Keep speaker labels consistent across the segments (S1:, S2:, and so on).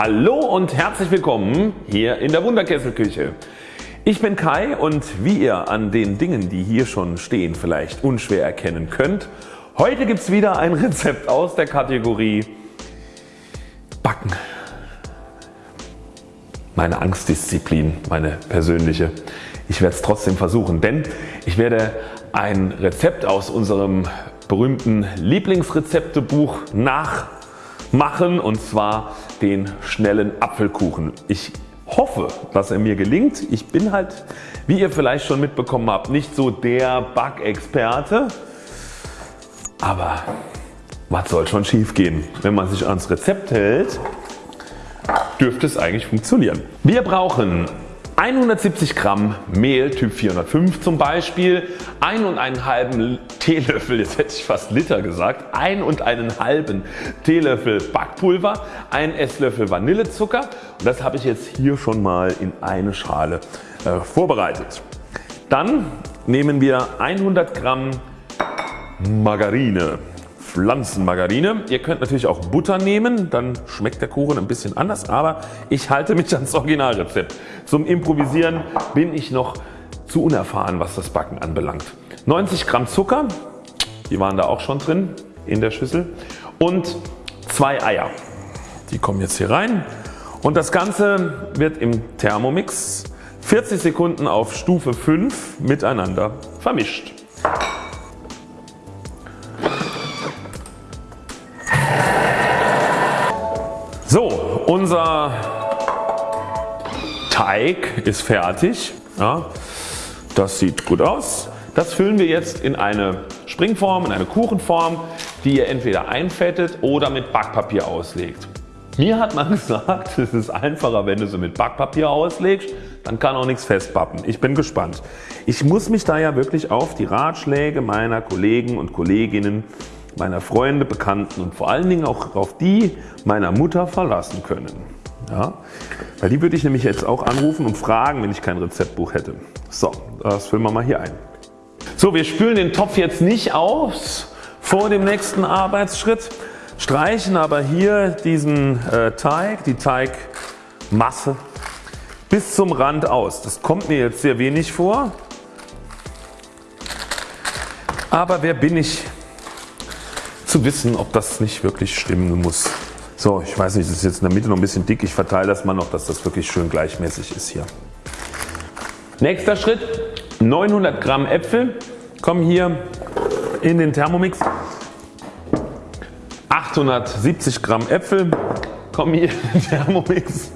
S1: Hallo und herzlich willkommen hier in der Wunderkesselküche. Ich bin Kai und wie ihr an den Dingen die hier schon stehen vielleicht unschwer erkennen könnt, heute gibt es wieder ein Rezept aus der Kategorie Backen. Meine Angstdisziplin, meine persönliche. Ich werde es trotzdem versuchen, denn ich werde ein Rezept aus unserem berühmten Lieblingsrezeptebuch nachmachen und zwar den schnellen Apfelkuchen. Ich hoffe dass er mir gelingt. Ich bin halt wie ihr vielleicht schon mitbekommen habt nicht so der Backexperte, aber was soll schon schief gehen? Wenn man sich ans Rezept hält dürfte es eigentlich funktionieren. Wir brauchen 170 Gramm Mehl Typ 405 zum Beispiel, 1 und einen halben Teelöffel, jetzt hätte ich fast Liter gesagt, 1 und einen halben Teelöffel Backpulver, 1 Esslöffel Vanillezucker und das habe ich jetzt hier schon mal in eine Schale äh, vorbereitet. Dann nehmen wir 100 Gramm Margarine. Pflanzenmargarine. Ihr könnt natürlich auch Butter nehmen, dann schmeckt der Kuchen ein bisschen anders, aber ich halte mich ans Originalrezept. Zum Improvisieren bin ich noch zu unerfahren was das Backen anbelangt. 90 Gramm Zucker, die waren da auch schon drin in der Schüssel und zwei Eier. Die kommen jetzt hier rein und das Ganze wird im Thermomix 40 Sekunden auf Stufe 5 miteinander vermischt. Teig ist fertig. Ja, das sieht gut aus. Das füllen wir jetzt in eine Springform, in eine Kuchenform, die ihr entweder einfettet oder mit Backpapier auslegt. Mir hat man gesagt, es ist einfacher wenn du sie mit Backpapier auslegst, dann kann auch nichts festpappen. Ich bin gespannt. Ich muss mich da ja wirklich auf die Ratschläge meiner Kollegen und Kolleginnen meiner Freunde, Bekannten und vor allen Dingen auch auf die meiner Mutter verlassen können. Ja, weil die würde ich nämlich jetzt auch anrufen und fragen wenn ich kein Rezeptbuch hätte. So, das füllen wir mal hier ein. So wir spülen den Topf jetzt nicht aus vor dem nächsten Arbeitsschritt, streichen aber hier diesen äh, Teig, die Teigmasse bis zum Rand aus. Das kommt mir jetzt sehr wenig vor, aber wer bin ich zu wissen ob das nicht wirklich stimmen muss. So ich weiß nicht das ist jetzt in der Mitte noch ein bisschen dick. Ich verteile das mal noch dass das wirklich schön gleichmäßig ist hier. Nächster Schritt 900 Gramm Äpfel kommen hier in den Thermomix. 870 Gramm Äpfel kommen hier in den Thermomix.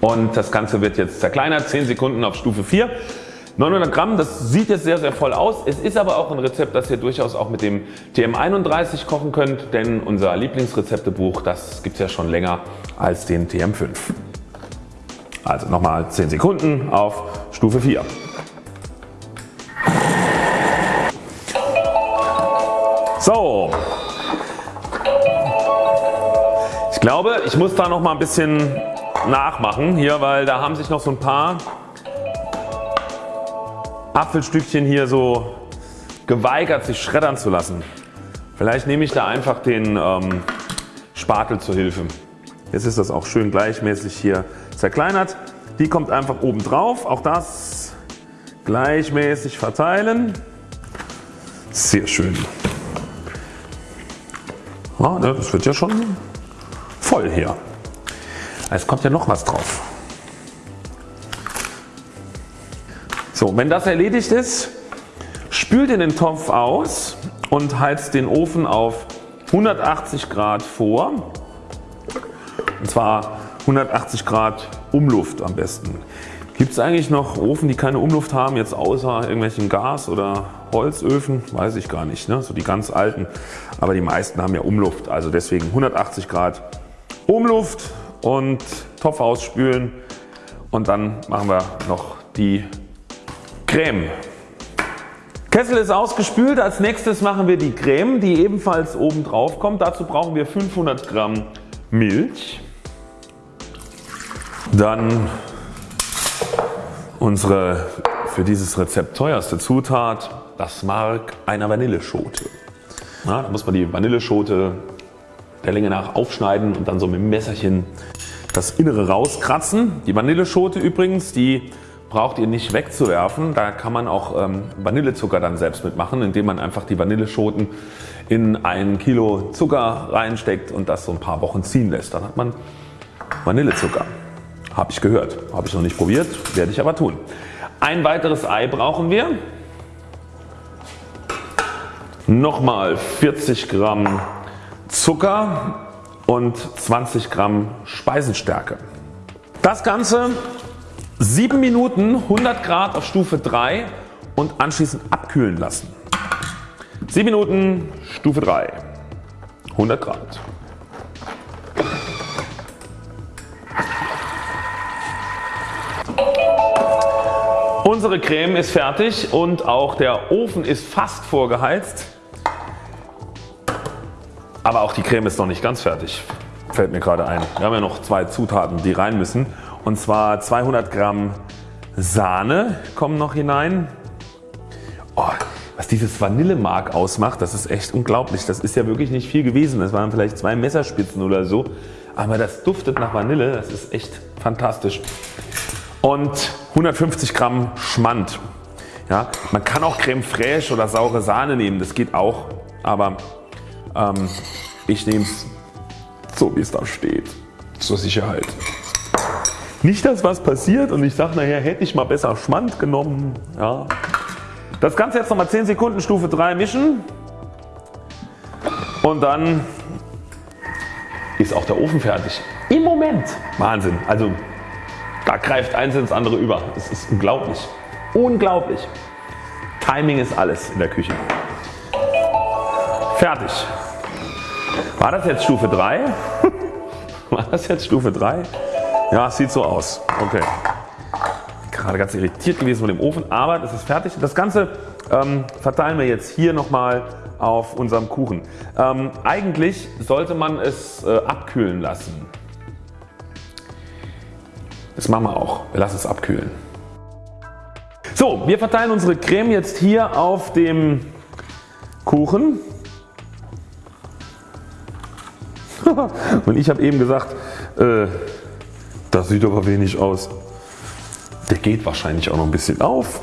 S1: Und das Ganze wird jetzt zerkleinert 10 Sekunden auf Stufe 4. 900 Gramm, das sieht jetzt sehr sehr voll aus. Es ist aber auch ein Rezept das ihr durchaus auch mit dem TM31 kochen könnt, denn unser Lieblingsrezeptebuch das gibt es ja schon länger als den TM5. Also nochmal 10 Sekunden auf Stufe 4. So. Ich glaube ich muss da noch mal ein bisschen nachmachen hier, weil da haben sich noch so ein paar Apfelstückchen hier so geweigert sich schreddern zu lassen. Vielleicht nehme ich da einfach den ähm, Spatel zur Hilfe. Jetzt ist das auch schön gleichmäßig hier zerkleinert. Die kommt einfach oben drauf. Auch das gleichmäßig verteilen. Sehr schön. Ja, ne, das wird ja schon voll hier. Es kommt ja noch was drauf. So, wenn das erledigt ist, spült ihr den Topf aus und heizt den Ofen auf 180 Grad vor. Und zwar 180 Grad Umluft am besten. Gibt es eigentlich noch Ofen die keine Umluft haben jetzt außer irgendwelchen Gas- oder Holzöfen? Weiß ich gar nicht. Ne? So die ganz alten. Aber die meisten haben ja Umluft. Also deswegen 180 Grad Umluft und Topf ausspülen. Und dann machen wir noch die Creme. Kessel ist ausgespült. Als nächstes machen wir die Creme die ebenfalls oben drauf kommt. Dazu brauchen wir 500 Gramm Milch. Dann unsere für dieses Rezept teuerste Zutat das Mark einer Vanilleschote. Ja, da muss man die Vanilleschote der Länge nach aufschneiden und dann so mit dem Messerchen das Innere rauskratzen. Die Vanilleschote übrigens, die braucht ihr nicht wegzuwerfen. Da kann man auch ähm, Vanillezucker dann selbst mitmachen, indem man einfach die Vanilleschoten in ein Kilo Zucker reinsteckt und das so ein paar Wochen ziehen lässt. Dann hat man Vanillezucker. Habe ich gehört. Habe ich noch nicht probiert, werde ich aber tun. Ein weiteres Ei brauchen wir. Nochmal 40 Gramm Zucker und 20 Gramm Speisenstärke. Das Ganze 7 Minuten 100 Grad auf Stufe 3 und anschließend abkühlen lassen. 7 Minuten Stufe 3 100 Grad. Unsere Creme ist fertig und auch der Ofen ist fast vorgeheizt. Aber auch die Creme ist noch nicht ganz fertig. Fällt mir gerade ein. Wir haben ja noch zwei Zutaten die rein müssen. Und zwar 200 Gramm Sahne kommen noch hinein. Oh, was dieses Vanillemark ausmacht, das ist echt unglaublich. Das ist ja wirklich nicht viel gewesen. Das waren vielleicht zwei Messerspitzen oder so. Aber das duftet nach Vanille. Das ist echt fantastisch. Und 150 Gramm Schmand. Ja, man kann auch Creme fraiche oder saure Sahne nehmen. Das geht auch. Aber ähm, ich nehme es so wie es da steht. Zur Sicherheit. Nicht dass was passiert und ich sage nachher hätte ich mal besser Schmand genommen. Ja. Das Ganze jetzt nochmal 10 Sekunden Stufe 3 mischen und dann ist auch der Ofen fertig. Im Moment. Wahnsinn. Also da greift eins ins andere über. Es ist unglaublich. Unglaublich. Timing ist alles in der Küche. Fertig. War das jetzt Stufe 3? War das jetzt Stufe 3? Ja, sieht so aus. Okay. Gerade ganz irritiert gewesen von dem Ofen, aber das ist fertig. Das Ganze ähm, verteilen wir jetzt hier nochmal auf unserem Kuchen. Ähm, eigentlich sollte man es äh, abkühlen lassen. Das machen wir auch. Wir lassen es abkühlen. So, wir verteilen unsere Creme jetzt hier auf dem Kuchen. Und ich habe eben gesagt, äh, das sieht aber wenig aus. Der geht wahrscheinlich auch noch ein bisschen auf.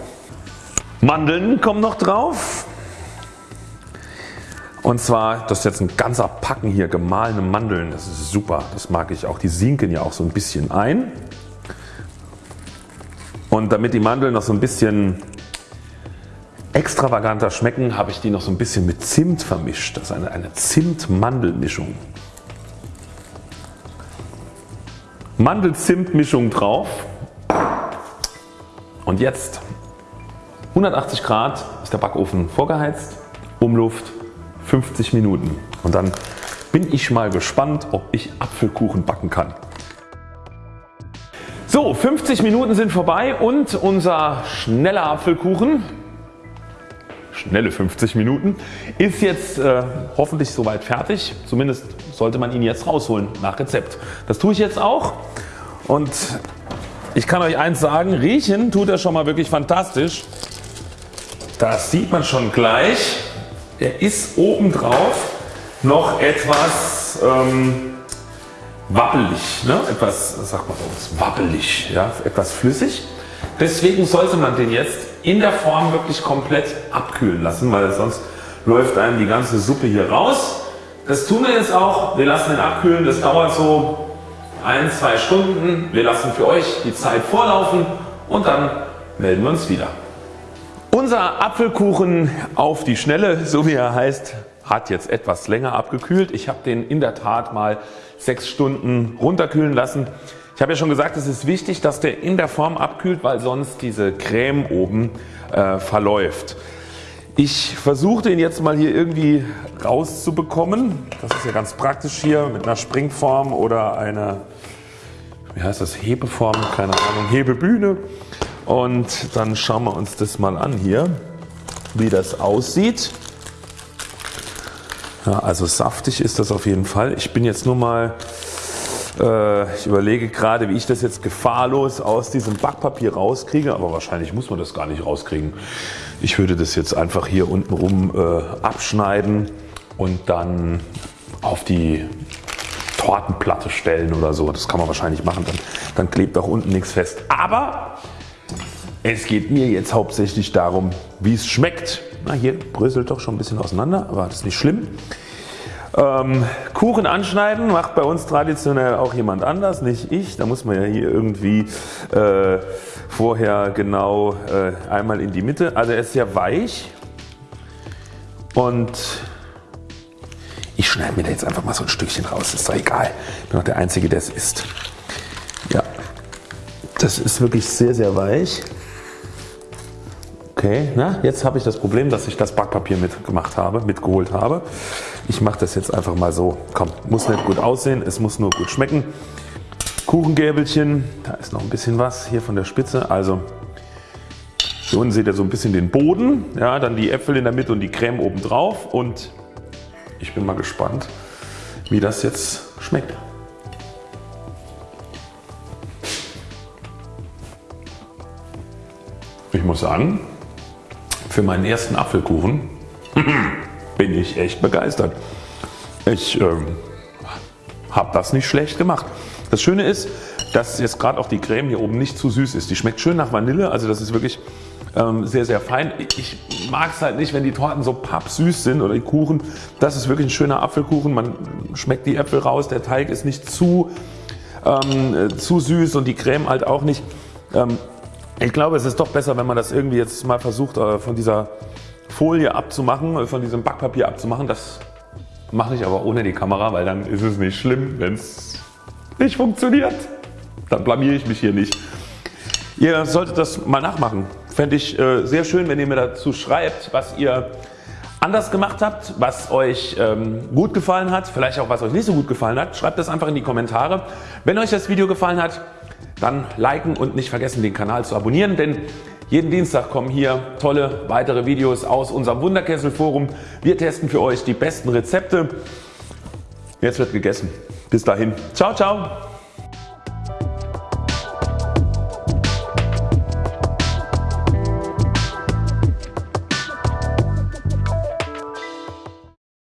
S1: Mandeln kommen noch drauf. Und zwar das ist jetzt ein ganzer Packen hier gemahlene Mandeln. Das ist super. Das mag ich auch. Die sinken ja auch so ein bisschen ein. Und damit die Mandeln noch so ein bisschen extravaganter schmecken, habe ich die noch so ein bisschen mit Zimt vermischt. Das ist eine, eine Zimt-Mandel-Mischung. Mandel-Zimt-Mischung drauf. Und jetzt 180 Grad ist der Backofen vorgeheizt, Umluft 50 Minuten. Und dann bin ich mal gespannt ob ich Apfelkuchen backen kann. So 50 Minuten sind vorbei und unser schneller Apfelkuchen, schnelle 50 Minuten, ist jetzt äh, hoffentlich soweit fertig. Zumindest sollte man ihn jetzt rausholen nach Rezept. Das tue ich jetzt auch und ich kann euch eins sagen, riechen tut er schon mal wirklich fantastisch. Das sieht man schon gleich. Er ist obendrauf noch etwas ähm, wabbelig, ne? etwas, sagt man so, wabbelig, ja? etwas flüssig. Deswegen sollte man den jetzt in der Form wirklich komplett abkühlen lassen, weil sonst läuft einem die ganze Suppe hier raus. Das tun wir jetzt auch. Wir lassen den abkühlen. Das dauert so ein, zwei Stunden. Wir lassen für euch die Zeit vorlaufen und dann melden wir uns wieder. Unser Apfelkuchen auf die Schnelle, so wie er heißt, hat jetzt etwas länger abgekühlt. Ich habe den in der Tat mal 6 Stunden runterkühlen lassen. Ich habe ja schon gesagt es ist wichtig dass der in der Form abkühlt weil sonst diese Creme oben äh, verläuft. Ich versuche den jetzt mal hier irgendwie rauszubekommen. Das ist ja ganz praktisch hier mit einer Springform oder einer wie heißt das Hebeform, keine Ahnung, Hebebühne. Und dann schauen wir uns das mal an hier wie das aussieht. Ja, also saftig ist das auf jeden Fall. Ich bin jetzt nur mal, äh, ich überlege gerade wie ich das jetzt gefahrlos aus diesem Backpapier rauskriege, aber wahrscheinlich muss man das gar nicht rauskriegen. Ich würde das jetzt einfach hier unten rum äh, abschneiden und dann auf die Tortenplatte stellen oder so. Das kann man wahrscheinlich machen, dann, dann klebt auch unten nichts fest. Aber es geht mir jetzt hauptsächlich darum wie es schmeckt. Na, hier bröselt doch schon ein bisschen auseinander, aber das ist nicht schlimm. Ähm, Kuchen anschneiden macht bei uns traditionell auch jemand anders, nicht ich. Da muss man ja hier irgendwie äh, vorher genau äh, einmal in die Mitte. Also er ist sehr weich und ich schneide mir da jetzt einfach mal so ein Stückchen raus. Ist doch egal. Ich bin auch der Einzige der es isst. Ja, das ist wirklich sehr sehr weich. Okay, na, jetzt habe ich das Problem, dass ich das Backpapier mitgemacht habe, mitgeholt habe. Ich mache das jetzt einfach mal so. Komm, muss nicht gut aussehen, es muss nur gut schmecken. Kuchengäbelchen, da ist noch ein bisschen was hier von der Spitze. Also hier unten seht ihr so ein bisschen den Boden, ja, dann die Äpfel in der Mitte und die Creme oben drauf und ich bin mal gespannt wie das jetzt schmeckt. Ich muss sagen, für meinen ersten Apfelkuchen bin ich echt begeistert. Ich ähm, habe das nicht schlecht gemacht. Das Schöne ist, dass jetzt gerade auch die Creme hier oben nicht zu süß ist. Die schmeckt schön nach Vanille, also das ist wirklich ähm, sehr sehr fein. Ich mag es halt nicht wenn die Torten so pappsüß sind oder die Kuchen. Das ist wirklich ein schöner Apfelkuchen. Man schmeckt die Äpfel raus, der Teig ist nicht zu, ähm, äh, zu süß und die Creme halt auch nicht. Ähm, ich glaube es ist doch besser wenn man das irgendwie jetzt mal versucht äh, von dieser Folie abzumachen, äh, von diesem Backpapier abzumachen. Das mache ich aber ohne die Kamera, weil dann ist es nicht schlimm wenn es nicht funktioniert. Dann blamiere ich mich hier nicht. Ihr solltet das mal nachmachen. Fände ich äh, sehr schön wenn ihr mir dazu schreibt was ihr anders gemacht habt, was euch ähm, gut gefallen hat, vielleicht auch was euch nicht so gut gefallen hat. Schreibt das einfach in die Kommentare. Wenn euch das Video gefallen hat, dann liken und nicht vergessen den Kanal zu abonnieren, denn jeden Dienstag kommen hier tolle weitere Videos aus unserem Wunderkessel Forum. Wir testen für euch die besten Rezepte. Jetzt wird gegessen. Bis dahin. Ciao, ciao.